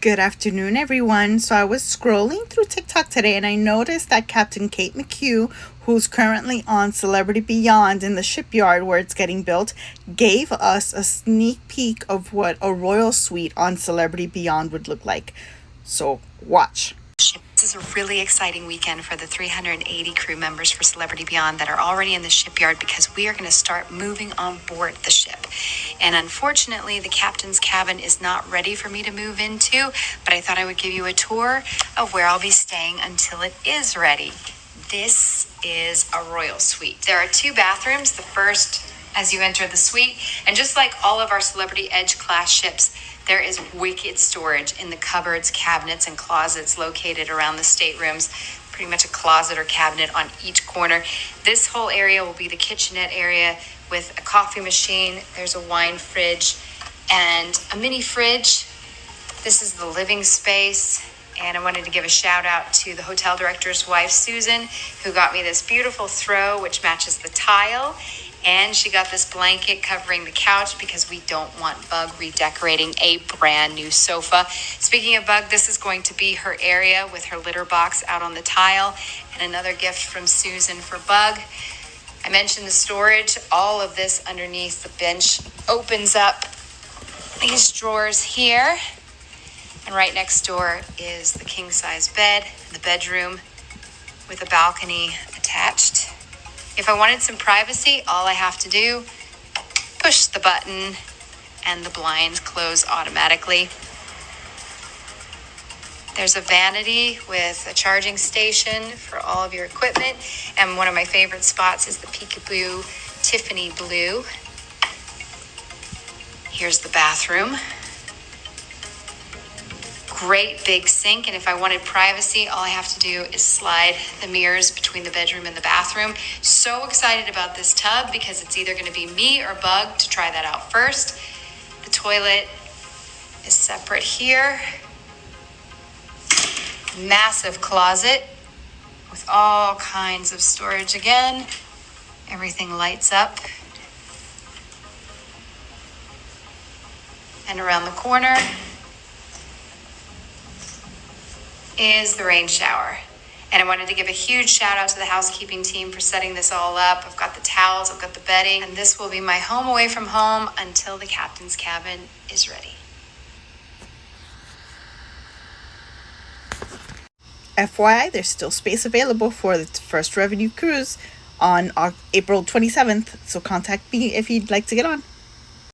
Good afternoon, everyone. So I was scrolling through TikTok today and I noticed that Captain Kate McCue, who's currently on Celebrity Beyond in the shipyard where it's getting built, gave us a sneak peek of what a royal suite on Celebrity Beyond would look like. So watch. This is a really exciting weekend for the 380 crew members for Celebrity Beyond that are already in the shipyard because we are going to start moving on board the ship. And unfortunately, the captain's cabin is not ready for me to move into, but I thought I would give you a tour of where I'll be staying until it is ready. This is a royal suite. There are two bathrooms. The first as you enter the suite, and just like all of our Celebrity Edge class ships, there is wicked storage in the cupboards, cabinets, and closets located around the staterooms. Pretty much a closet or cabinet on each corner. This whole area will be the kitchenette area with a coffee machine. There's a wine fridge and a mini fridge. This is the living space. And I wanted to give a shout out to the hotel director's wife, Susan, who got me this beautiful throw, which matches the tile. And she got this blanket covering the couch because we don't want Bug redecorating a brand new sofa. Speaking of Bug, this is going to be her area with her litter box out on the tile. And another gift from Susan for Bug. I mentioned the storage. All of this underneath the bench opens up these drawers here. And right next door is the king size bed, the bedroom with a balcony attached. If I wanted some privacy, all I have to do, push the button and the blinds close automatically. There's a vanity with a charging station for all of your equipment. And one of my favorite spots is the Peekaboo Tiffany Blue. Here's the bathroom great big sink. And if I wanted privacy, all I have to do is slide the mirrors between the bedroom and the bathroom. So excited about this tub because it's either going to be me or Bug to try that out first. The toilet is separate here. Massive closet with all kinds of storage again. Everything lights up. And around the corner, is the rain shower. And I wanted to give a huge shout out to the housekeeping team for setting this all up. I've got the towels, I've got the bedding, and this will be my home away from home until the captain's cabin is ready. FYI, there's still space available for the first revenue cruise on April 27th, so contact me if you'd like to get on.